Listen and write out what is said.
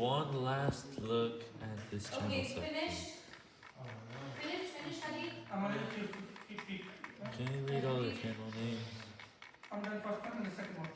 one last look at this channel okay, section. Finished. Finish, finish, Hadi. I'm gonna keep, keep, keep. Can you read all the channel names? I'm done first one and the second one.